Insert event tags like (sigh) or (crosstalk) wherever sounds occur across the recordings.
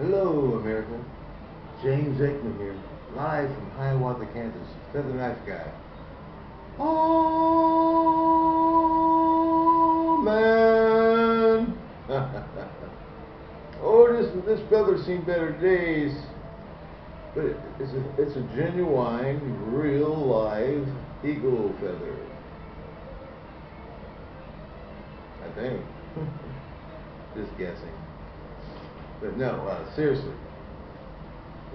Hello, America. James Aikman here, live from Hiawatha, Kansas. Feather Knife Guy. Oh, man. (laughs) oh, this this feather's seen better days. But it, it's a it's a genuine, real, live eagle feather. I think. (laughs) Just guessing. But no, uh, seriously.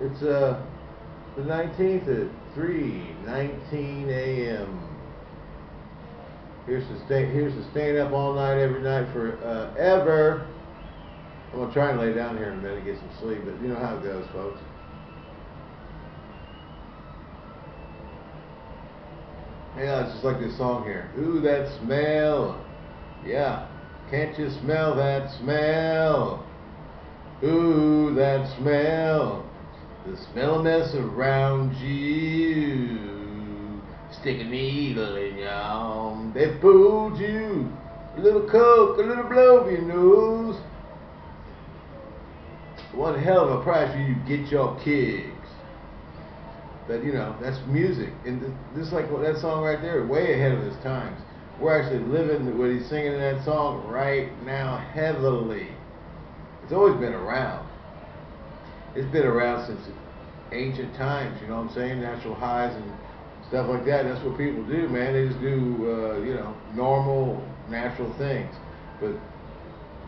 It's uh the 19th at 3:19 a.m. Here's to stay. Here's to staying up all night every night for uh, ever. I'm gonna try and lay down here in a minute and get some sleep, but you know how it goes, folks. Yeah, it's just like this song here. Ooh, that smell. Yeah. Can't you smell that smell? Ooh, that smell. The smell mess around you. Stick a needle in your arm. They fooled you. A little coke, a little blow of your nose. One hell of a price for you get your kicks. But you know, that's music. And this like that song right there, way ahead of its times. We're actually living what he's singing in that song right now heavily. It's always been around. It's been around since ancient times, you know what I'm saying? Natural highs and stuff like that. That's what people do, man. They just do, uh, you know, normal, natural things. But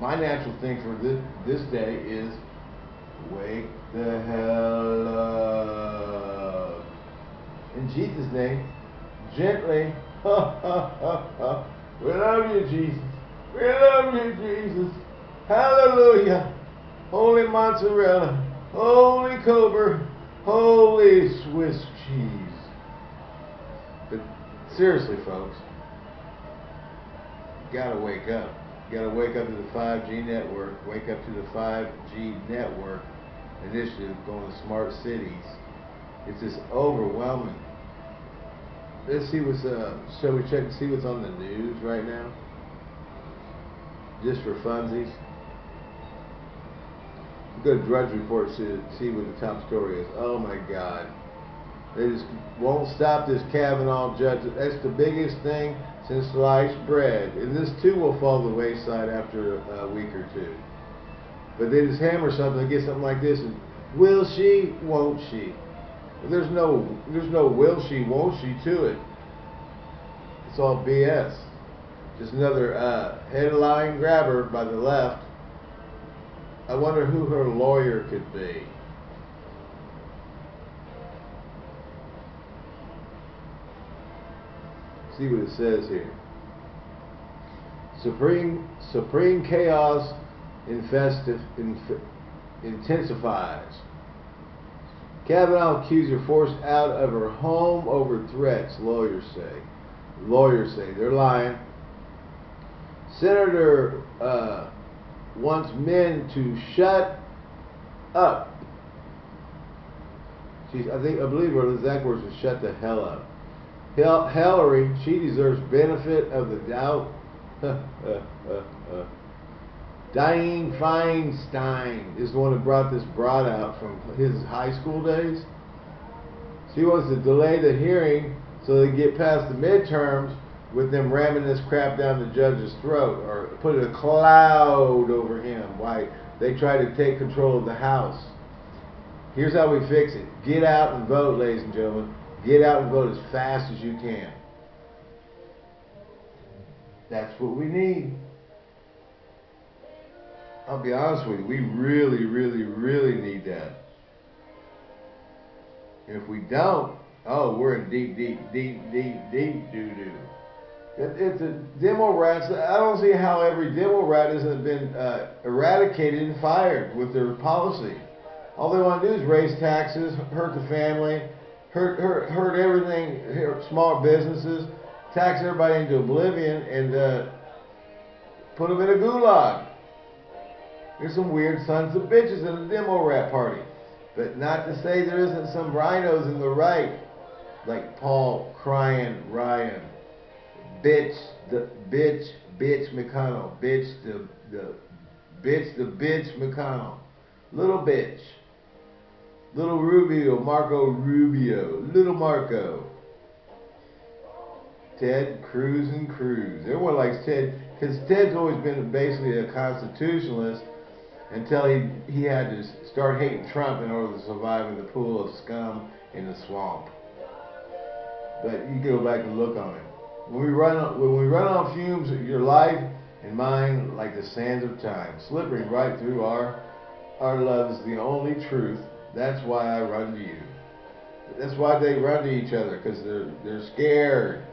my natural thing for this, this day is wake the hell up. In Jesus' name, gently. (laughs) we love you, Jesus. We love you, Jesus. Hallelujah. Holy mozzarella. Holy Cobra. Holy Swiss cheese. But seriously, folks, you gotta wake up. You gotta wake up to the 5G network. Wake up to the 5G network initiative going to smart cities. It's just overwhelming. Let's see what's uh shall we check see what's on the news right now? Just for funsies. Go to Drudge Report to see what the top story is. Oh my God. They just won't stop this Kavanaugh judge. That's the biggest thing since sliced bread. And this too will fall to the wayside after a week or two. But they just hammer something get something like this and will she, won't she? There's no there's no will she, won't she to it. It's all BS. Just another uh, headline grabber by the left. I wonder who her lawyer could be. See what it says here. Supreme supreme chaos infestive, inf intensifies. Kavanaugh accuser forced out of her home over threats, lawyers say. Lawyers say they're lying. Senator uh, wants men to shut up. She's, I think, I believe her exact words is "shut the hell up." Hillary, she deserves benefit of the doubt. (laughs) Dianne Feinstein is the one who brought this broad out from his high school days. She wants to delay the hearing so they get past the midterms with them ramming this crap down the judge's throat or put a cloud over him while they try to take control of the House. Here's how we fix it. Get out and vote, ladies and gentlemen. Get out and vote as fast as you can. That's what we need. I'll be honest with you, we really, really, really need that. If we don't, oh, we're in deep, deep, deep, deep, deep doo doo. It, it's a demo rats. I don't see how every demo rat hasn't been uh, eradicated and fired with their policy. All they want to do is raise taxes, hurt the family, hurt, hurt, hurt everything, hurt small businesses, tax everybody into oblivion, and uh, put them in a gulag. There's some weird sons of bitches in the demo rat party. But not to say there isn't some rhinos in the right, like Paul crying Ryan. Bitch, the bitch, bitch McConnell. Bitch, the, the, bitch, the bitch McConnell. Little bitch. Little Rubio, Marco Rubio. Little Marco. Ted Cruz and Cruz. Everyone likes Ted because Ted's always been basically a constitutionalist until he he had to start hating Trump in order to survive in the pool of scum in the swamp. But you go back and look on it. When we run when we run on fumes, your life and mine like the sands of time, slipping right through our our love is the only truth. That's why I run to you. That's why they run to each other because they're they're scared.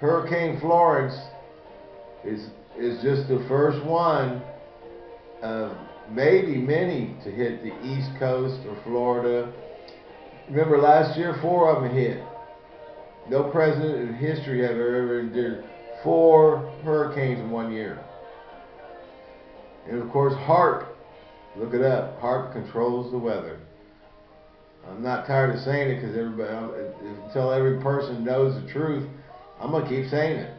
Hurricane Florence is is just the first one of maybe many to hit the East Coast or Florida. Remember last year, four of them hit. No president in history have ever endured four hurricanes in one year. And of course, HAARP, look it up. HAARP controls the weather. I'm not tired of saying it because everybody, until every person knows the truth, I'm gonna keep saying it.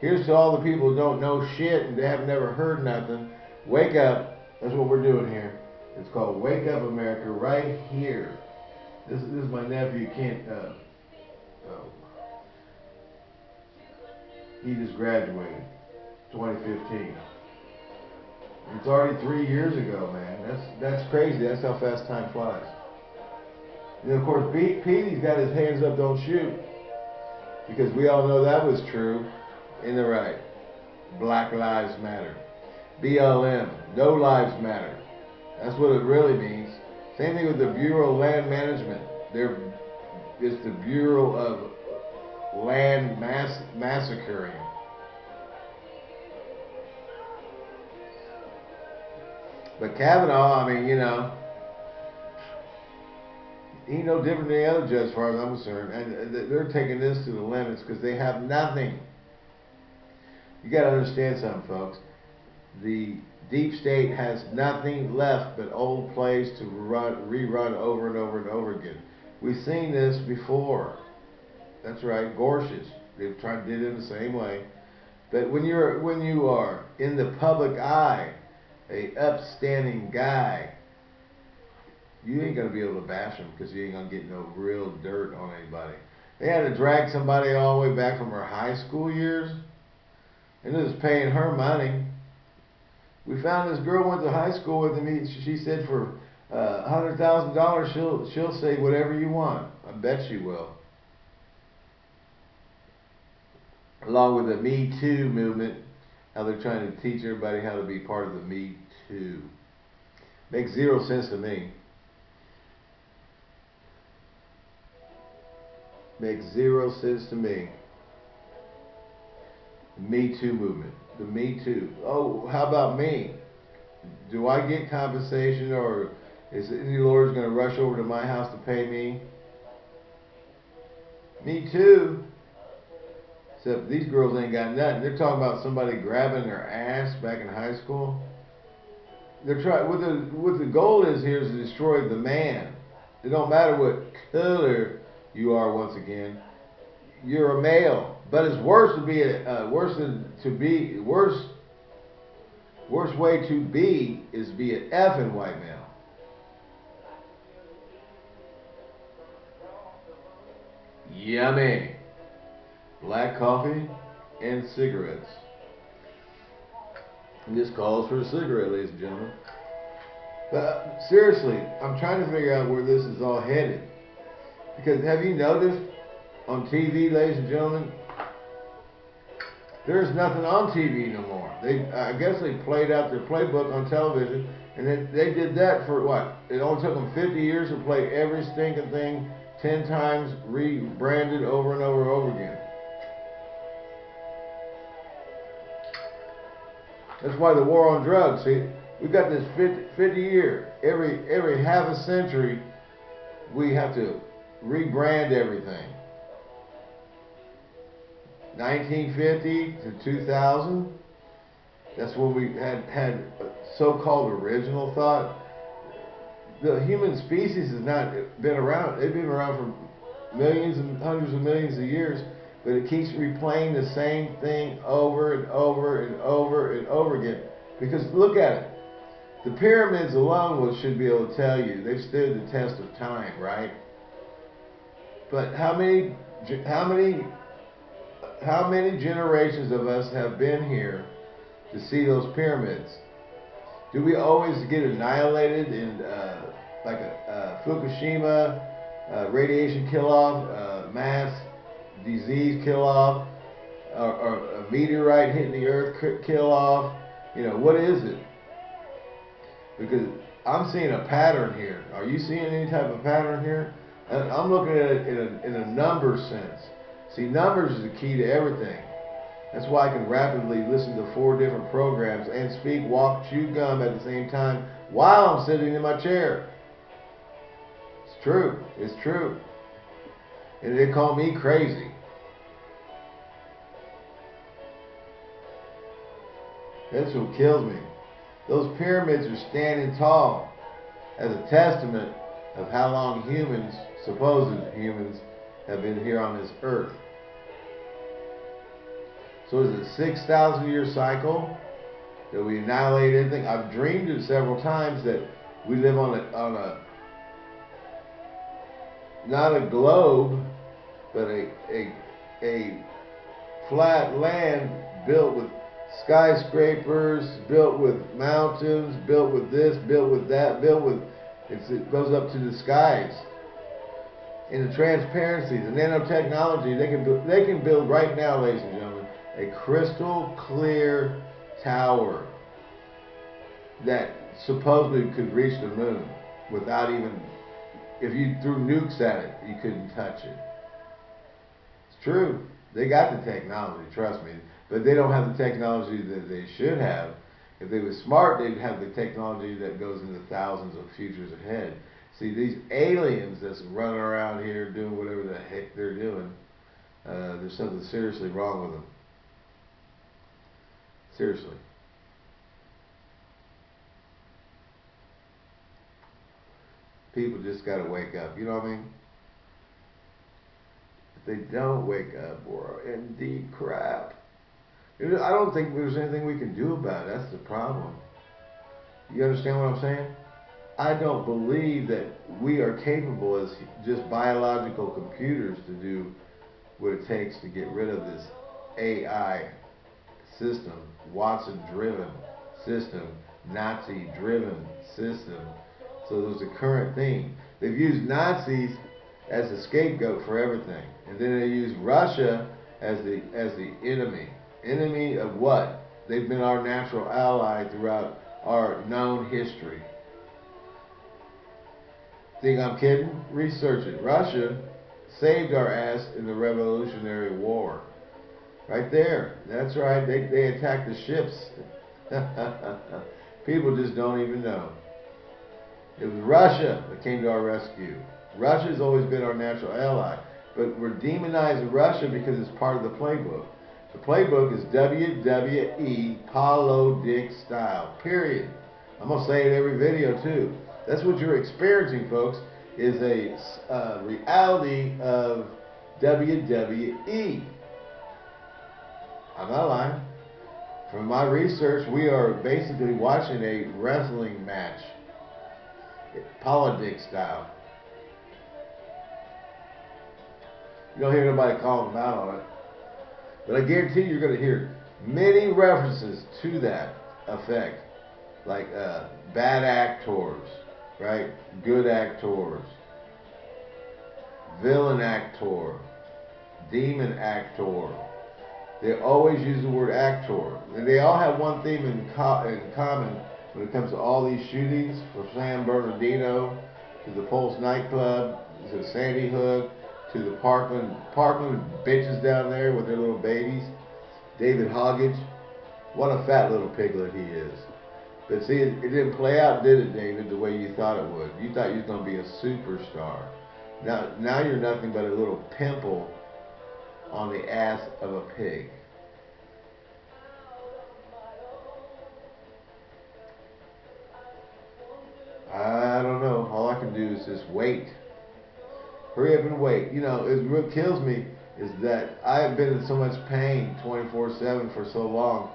Here's to all the people who don't know shit and they have never heard nothing. Wake up. That's what we're doing here. It's called Wake Up America right here. This, this is my nephew, Kent. Uh, oh. He just graduated, 2015. It's already three years ago, man. That's that's crazy. That's how fast time flies. And of course, Pete, Petey's got his hands up, don't shoot, because we all know that was true. In the right, Black Lives Matter. BLM, No Lives Matter. That's what it really means. Same thing with the Bureau of Land Management. There is the Bureau of Land Mass Massacring. But Kavanaugh, I mean, you know, he no different than the other judge, as far as I'm concerned. And they're taking this to the limits because they have nothing. You got to understand something, folks the deep state has nothing left but old plays to run, rerun over and over and over again. We've seen this before. That's right, Gorsuch. They've tried did it the same way. But when you're when you are in the public eye, a upstanding guy, you ain't gonna be able to bash him because you ain't gonna get no real dirt on anybody. They had to drag somebody all the way back from her high school years, and it was paying her money we found this girl went to high school with me. She said for uh, hundred thousand dollars, she'll she'll say whatever you want. I bet she will. Along with the Me Too movement, how they're trying to teach everybody how to be part of the Me Too. Makes zero sense to me. Makes zero sense to me. The Me Too movement the Me Too. Oh, how about me? Do I get compensation or is any lawyers going to rush over to my house to pay me? Me too. Except these girls ain't got nothing. They're talking about somebody grabbing their ass back in high school. They're trying. What the what the goal is here is to destroy the man. It don't matter what color you are. Once again, you're a male. But it's worse to be a uh, worse than to be worse. Worst way to be is be an effing white male. Yummy. Black coffee and cigarettes. And this calls for a cigarette, ladies and gentlemen. But uh, seriously, I'm trying to figure out where this is all headed. Because have you noticed on TV, ladies and gentlemen, there's nothing on TV no more. They, I guess they played out their playbook on television, and then they did that for what? It only took them 50 years to play every stinking thing 10 times, rebranded over and over and over again. That's why the war on drugs. See, we got this 50, 50 year, every every half a century, we have to rebrand everything. 1950 to 2000, that's when we had had so-called original thought. The human species has not been around. They've been around for millions and hundreds of millions of years, but it keeps replaying the same thing over and over and over and over again. Because look at it. the pyramids alone will, should be able to tell you they've stood the test of time, right? But how many, how many, how many generations of us have been here to see those pyramids? Do we always get annihilated in uh, like a uh, Fukushima uh, radiation kill off, uh, mass disease kill off, or, a meteorite hitting the earth kill off? You know, what is it? Because I'm seeing a pattern here. Are you seeing any type of pattern here? I'm looking at it in a, in a number sense. See, numbers is the key to everything. That's why I can rapidly listen to four different programs and speak, walk, chew gum at the same time while I'm sitting in my chair. It's true. It's true. And they call me crazy. That's what kills me. Those pyramids are standing tall as a testament of how long humans, supposed humans, have been here on this earth. So is it 6,000 year cycle that we annihilate anything? I've dreamed it several times that we live on a, on a not a globe, but a, a, a flat land built with skyscrapers, built with mountains, built with this, built with that, built with, it goes up to the skies. In the transparency, the nanotechnology, they can, they can build right now, ladies and gentlemen, a crystal clear tower that supposedly could reach the moon without even, if you threw nukes at it, you couldn't touch it. It's true. They got the technology, trust me. But they don't have the technology that they should have. If they were smart, they'd have the technology that goes into thousands of futures ahead. See, these aliens that's running around here doing whatever the heck they're doing, uh, there's something seriously wrong with them. Seriously. People just got to wake up. You know what I mean? If they don't wake up, we're in deep crap. I don't think there's anything we can do about it. That's the problem. You understand what I'm saying? I don't believe that we are capable as just biological computers to do what it takes to get rid of this AI system, Watson driven system, Nazi driven system. So there's a current theme. They've used Nazis as a scapegoat for everything. And then they use Russia as the as the enemy. Enemy of what? They've been our natural ally throughout our known history. Think I'm kidding? Research it. Russia saved our ass in the Revolutionary War. Right there. That's right. They, they attacked the ships. (laughs) People just don't even know. It was Russia that came to our rescue. Russia's always been our natural ally. But we're demonizing Russia because it's part of the playbook. The playbook is WWE Paulo Dick style. Period. I'm going to say it every video too. That's what you're experiencing, folks, is a uh, reality of WWE. I'm not lying. From my research, we are basically watching a wrestling match, politics style. You don't hear nobody calling them out on it. But I guarantee you're going to hear many references to that effect. Like uh, bad actors, right? Good actors. Villain actor. Demon actor they always use the word actor. And they all have one theme in, co in common when it comes to all these shootings, from San Bernardino to the Pulse nightclub to Sandy Hook to the Parkland Parkland bitches down there with their little babies. David Hoggage, what a fat little piglet he is. But see, it, it didn't play out, did it, David, the way you thought it would? You thought you was going to be a superstar. Now, now you're nothing but a little pimple on the ass of a pig. I don't know. All I can do is just wait. Hurry up and wait. You know, it what kills me is that I have been in so much pain 24-7 for so long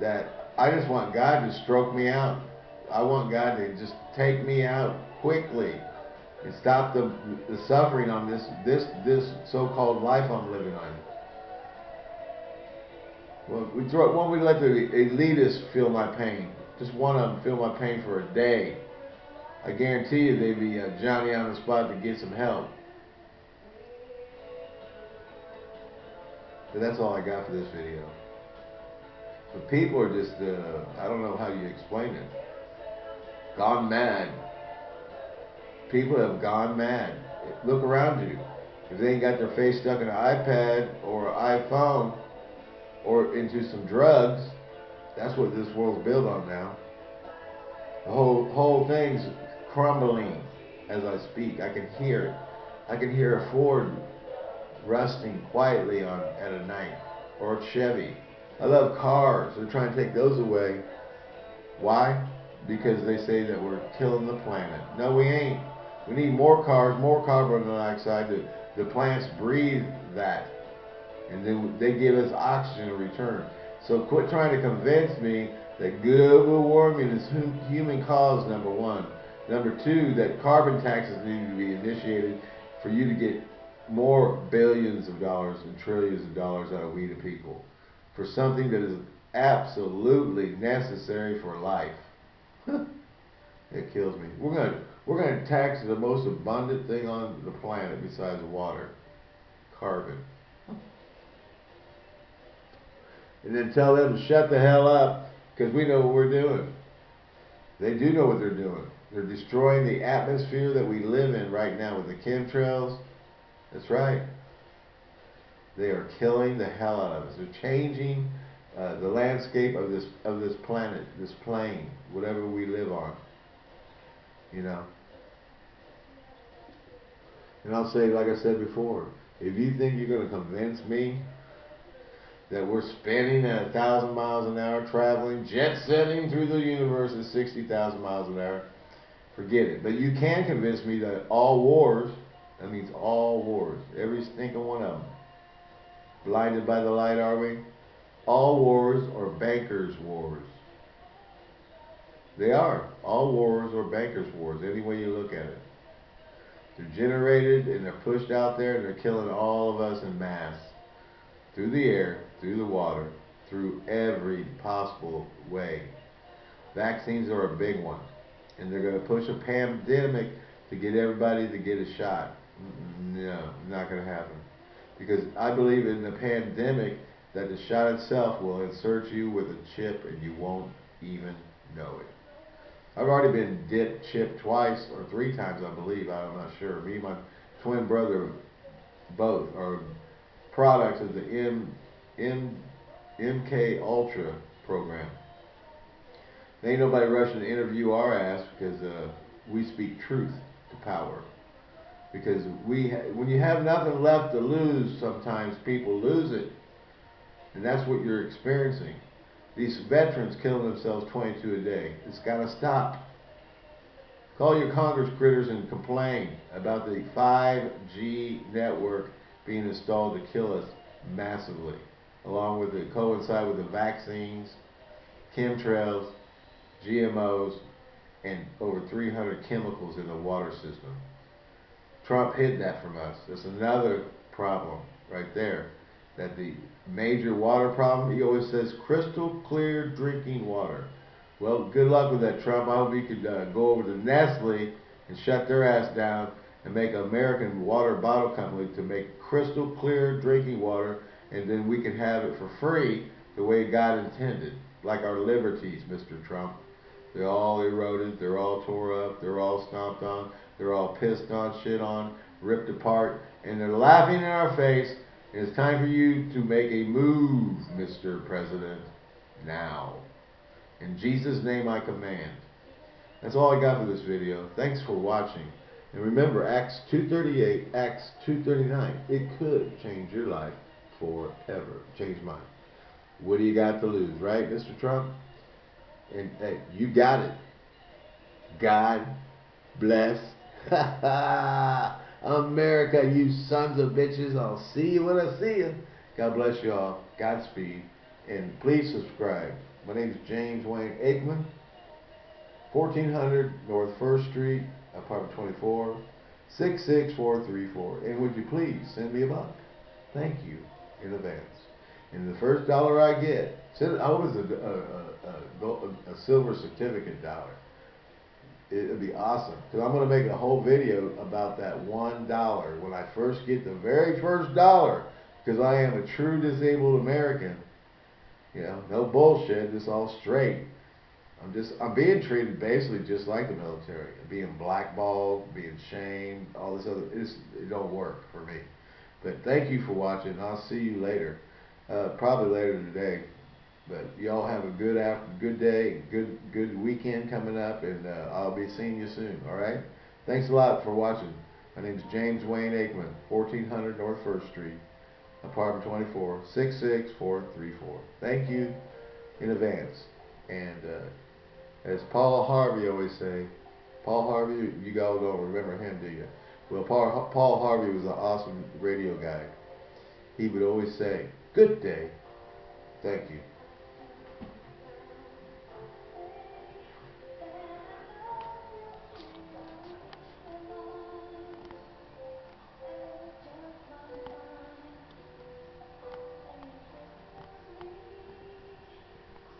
that I just want God to stroke me out. I want God to just take me out quickly and stop the, the suffering on this this this so-called life I'm living on. Well, we throw, when we let the elitists feel my pain, just one of them feel my pain for a day, I guarantee you they'd be uh, Johnny on the spot to get some help. But that's all I got for this video. But people are just, uh, I don't know how you explain it. Gone mad. People have gone mad. Look around you. If they ain't got their face stuck in an iPad or an iPhone or into some drugs, that's what this world's built on now. The whole whole thing's crumbling as I speak. I can hear it. I can hear a Ford rusting quietly on at a night or a Chevy. I love cars. They're trying to take those away. Why? Because they say that we're killing the planet. No, we ain't. We need more cars, more carbon dioxide. The, the plants breathe that. And then they give us oxygen in return. So quit trying to convince me that global warming is human cause, number one. Number two, that carbon taxes need to be initiated for you to get more billions of dollars and trillions of dollars out of we the people for something that is absolutely necessary for life. (laughs) it kills me. We're gonna we're gonna tax the most abundant thing on the planet besides water, carbon. (laughs) And then tell them to shut the hell up because we know what we're doing. They do know what they're doing. They're destroying the atmosphere that we live in right now with the chemtrails. That's right. They are killing the hell out of us. They're changing uh, the landscape of this of this planet, this plane, whatever we live on. You know. And I'll say, like I said before, if you think you're going to convince me that we're spinning at a thousand miles an hour, traveling, jet setting through the universe at 60,000 miles an hour, forget it. But you can convince me that all wars, that means all wars, every stinking one of them, Blinded by the light, are we? All wars are bankers' wars. They are. All wars are bankers' wars, any way you look at it. They're generated and they're pushed out there and they're killing all of us in mass. Through the air, through the water, through every possible way. Vaccines are a big one. And they're going to push a pandemic to get everybody to get a shot. No, not going to happen. Because I believe in the pandemic that the shot itself will insert you with a chip and you won't even know it. I've already been dipped, chipped twice or three times, I believe. I'm not sure. Me and my twin brother both are products of the M, M, MK Ultra program. There ain't nobody rushing to interview our ass because uh, we speak truth to power because we when you have nothing left to lose, sometimes people lose it, and that's what you're experiencing. These veterans killing themselves 22 a day. It's got to stop. Call your Congress critters and complain about the 5G network being installed to kill us massively, along with it coincide with the vaccines, chemtrails, GMOs, and over 300 chemicals in the water system. Trump hid that from us. That's another problem right there. That the major water problem, he always says crystal clear drinking water. Well, good luck with that, Trump. I hope you could uh, go over to Nestle and shut their ass down and make an American water bottle company to make crystal clear drinking water, and then we can have it for free the way God intended, like our liberties, Mr. Trump. They're all eroded, they're all tore up, they're all stomped on. They're all pissed on, shit on, ripped apart, and they're laughing in our face. It's time for you to make a move, Mr. President, now. In Jesus' name I command. That's all I got for this video. Thanks for watching. And remember, Acts 2.38, Acts 2.39, it could change your life forever. Change mine. What do you got to lose, right, Mr. Trump? And hey, you got it. God bless (laughs) America, you sons of bitches. I'll see you when I see you. God bless you all. Godspeed. And please subscribe. My name is James Wayne Aikman. 1400 North First Street, apartment 24, 66434. And would you please send me a buck? Thank you in advance. And the first dollar I get, send, oh, I was a, a, a, a silver certificate dollar. It'd be awesome because I'm gonna make a whole video about that one dollar when I first get the very first dollar because I am a true disabled American. You know, no bullshit, just all straight. I'm just I'm being treated basically just like the military, being blackballed, being shamed, all this other. It's, it don't work for me. But thank you for watching. I'll see you later, uh, probably later today. But y'all have a good after, good day, good good weekend coming up, and uh, I'll be seeing you soon. All right. Thanks a lot for watching. My name is James Wayne Aikman, 1400 North First Street, apartment 24, 66434. Thank you in advance. And uh, as Paul Harvey always say, Paul Harvey, you guys don't remember him, do you? Well, Paul, Paul Harvey was an awesome radio guy. He would always say, "Good day." Thank you.